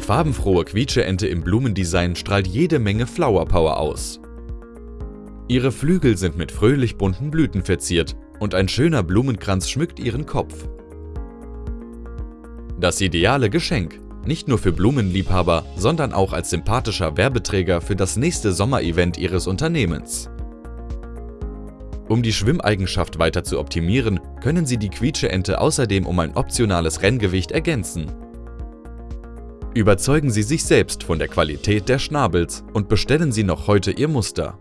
Die farbenfrohe Quietscheente im Blumendesign strahlt jede Menge Flower Power aus. Ihre Flügel sind mit fröhlich bunten Blüten verziert und ein schöner Blumenkranz schmückt ihren Kopf. Das ideale Geschenk, nicht nur für Blumenliebhaber, sondern auch als sympathischer Werbeträger für das nächste Sommerevent Ihres Unternehmens. Um die Schwimmeigenschaft weiter zu optimieren, können Sie die Quietscheente außerdem um ein optionales Renngewicht ergänzen. Überzeugen Sie sich selbst von der Qualität der Schnabels und bestellen Sie noch heute Ihr Muster.